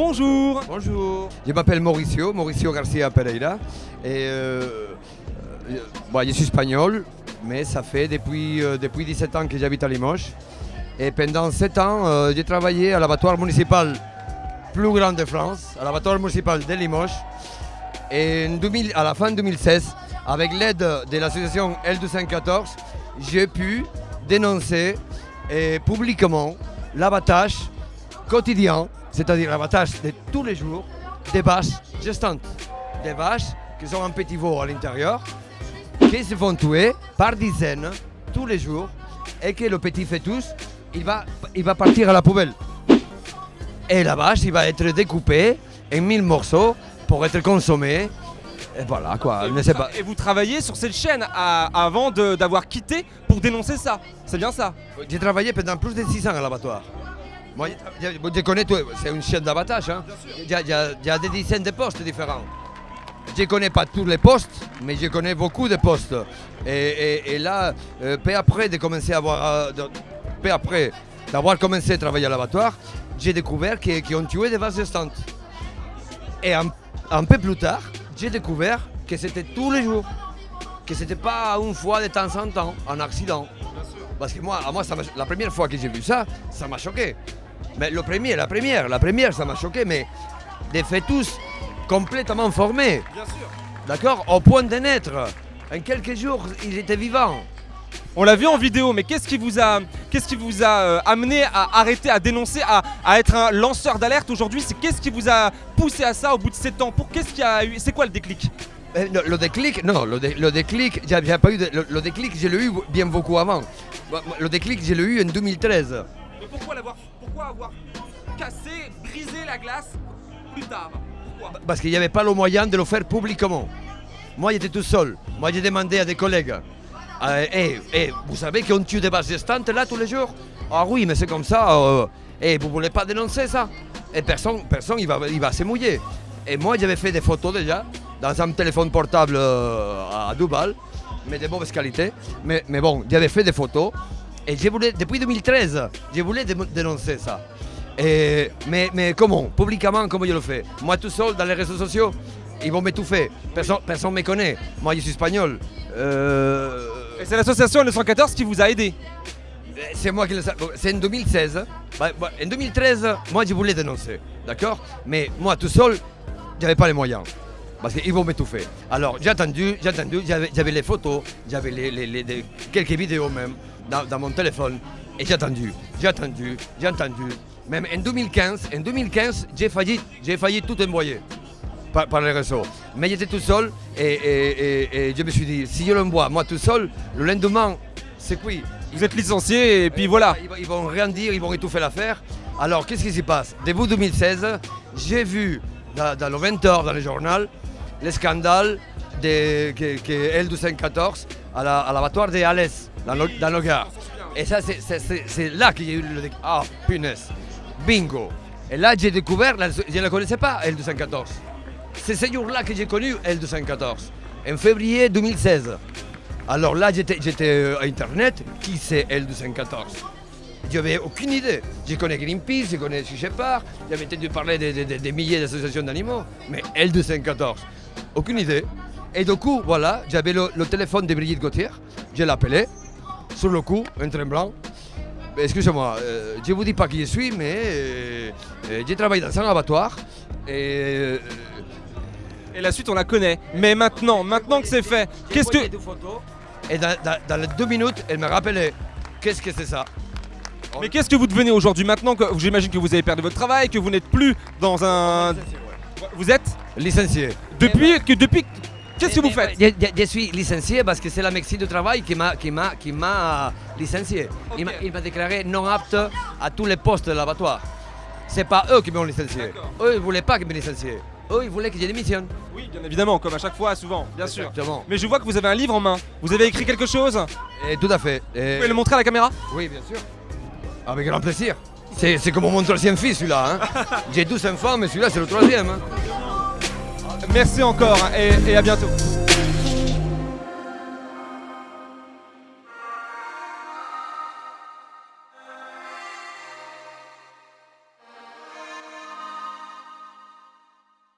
bonjour Bonjour. Je m'appelle Mauricio, Mauricio Garcia Pereira. Et euh, euh, bon, je suis espagnol, mais ça fait depuis, euh, depuis 17 ans que j'habite à Limoges. Et pendant 7 ans, j'ai travaillé à l'abattoir municipal plus grand de France, à l'abattoir municipal de Limoges. Et en 2000 à la fin 2016, avec l'aide de l'association L214, j'ai pu dénoncer publiquement l'abattage quotidien, c'est-à-dire l'abattage de tous les jours, des vaches gestantes. Des vaches qui sont en petit veau à l'intérieur, qui se font tuer par dizaines tous les jours et que le petit fœtus, il va, il va partir à la poubelle. Et la vache, il va être découpée en mille morceaux pour être consommé. Et voilà quoi, et ne sais pas. et vous travaillez sur cette chaîne à- avant d'avoir quitté pour dénoncer ça. C'est bien ça J'ai travaillé pendant plus de 6 ans à l'abattoir. Moi, connais tout, c'est une chaîne d'abattage. hein. Il y, a- il y a- il y a des dizaines de postes différents. Je ne connais pas tous les postes, mais je connais beaucoup de postes. Et, et- et là, euh, peu après de commencer à avoir, euh, de- peu après d'avoir commencé à travailler à l'abattoir, j'ai découvert qu'ils ont tué des vaches gestantes. Et un, un peu plus tard, j'ai découvert que c'était tous les jours, que c'était pas une fois de temps en temps, un accident. Parce que moi, à moi ça la première fois que j'ai vu ça, ça m'a choqué. Mais le premier, la première, la première, ça m'a choqué, mais des fœtus complètement formés, Bien sûr. d'accord, au point de naître. En quelques jours, ils étaient vivants. On l'a vu en vidéo, mais qu'est-ce qui vous a, qu'est-ce qui vous a euh, amené à arrêter, à dénoncer, à, à être un lanceur d'alerte aujourd'hui? C'est qu'est-ce qui vous a poussé à ça au bout de 7 ans? Pour qu'est-ce qui a eu C'est quoi le déclic? Euh, Le, le déclic, non, le, dé- le déclic, j'ai j'ai pas eu de- le, le déclic, je l'ai eu bien beaucoup avant. Le déclic, je l'ai eu en 2013. Avoir cassé, brisé la glace plus tard? Pourquoi? Parce qu'il n'y avait pas le moyen de le faire publiquement. Moi, j'étais tout seul. Moi, j'ai demandé à des collègues. Euh, Eh, eh, vous savez qu'on tue des gestantes là tous les jours? Ah oui, mais c'est comme ça. euh, eh, vous voulez pas dénoncer ça? Et personne, personne il va, il va se mouiller. Et moi, j'avais fait des photos déjà dans un téléphone portable euh, à Dubaï, mais de mauvaise qualité. Mais, mais bon, j'avais fait des photos. Et je voulais, depuis 2013, je voulais dé- dénoncer ça. Et- mais, mais comment? Publiquement, comment je le fais? Moi tout seul dans les réseaux sociaux, ils vont m'étouffer. Personne ne me connaît. Moi je suis espagnol. Euh, Et c'est l'association L214 qui vous a aidé. c'est moi qui le C'est en 2016. Bah, bah, en 2013, moi je voulais dénoncer. D'accord? Mais moi tout seul, j'avais pas les moyens. Parce qu'ils vont m'étouffer. Alors j'ai attendu, j'ai attendu, j'avais les photos, j'avais les, les- les- des- quelques vidéos même dans, dans mon téléphone. Et j'ai attendu, j'ai attendu, j'ai attendu. Même en 2015, en 2015, j'ai failli, j'ai failli tout envoyer par, par les réseaux. Mais j'étais tout seul et, et- et- et je me suis dit, si je l'envoie moi tout seul, le lendemain, c'est cuit. Vous êtes licencié et puis voilà. Ils, vont- ils vont rien dire, ils vont étouffer l'affaire. Alors, qu'est-ce qui se passe? Début 2016, j'ai vu dans, dans le 20h, dans le journal, le scandale de, que, que L214 à la- à l'abattoir de Alès, dans le, dans le. Et ça, c'est- là qu'il y a eu le... Ah, punaise Bingo Et là, j'ai découvert, je ne la connaissais pas, L214. C'est ce jour-là que j'ai connu L214, en février 2016. Alors là, j'étais euh, à Internet, qui c'est L214 Je n'avais aucune idée. Je connais Greenpeace, je connais Sea j'avais entendu parler des de, milliers d'associations d'animaux, mais L214, aucune idée. Et du coup, voilà, j'avais le, le téléphone de Brigitte Gauthier, je l'appelais, sur le coup, en tremblant. Excusez-moi, euh, je ne vous dis pas qui je suis, mais euh, euh, j'ai travaillé dans un abattoir. Et euh, Et la suite, on la connaît. Mais maintenant, maintenant que c'est fait, qu'est-ce que. Et dans, dans- dans les deux minutes, elle me rappelait qu'est-ce que c'est ça. Mais qu'est-ce que vous devenez aujourd'hui maintenant que j'imagine que vous avez perdu votre travail, que vous n'êtes plus dans un. Vous êtes Licencié. depuis que depuis. Qu'est-ce que vous faites je, je- je suis licencié parce que c'est la médecine du travail qui m'a qui m'a qui m'a licencié. Il m'a- Ok. Il m'a déclaré non apte à tous les postes de l'abattoir. C'est pas eux qui m'ont licencié. Eux ils voulaient pas que je me licencie. Eux ils voulaient que je démissionne. Oui, bien évidemment, comme à chaque fois, souvent, bien sûr. Mais je vois que vous avez un livre en main. Vous avez écrit quelque chose Vous Et tout à fait. Et- pouvez le montrer à la caméra Oui, bien sûr. Avec grand plaisir. C'est c'est comme mon troisième fils celui-là. hein. J'ai 12 enfants, mais celui-là c'est le troisième. hein. Merci encore hein, et, et à bientôt.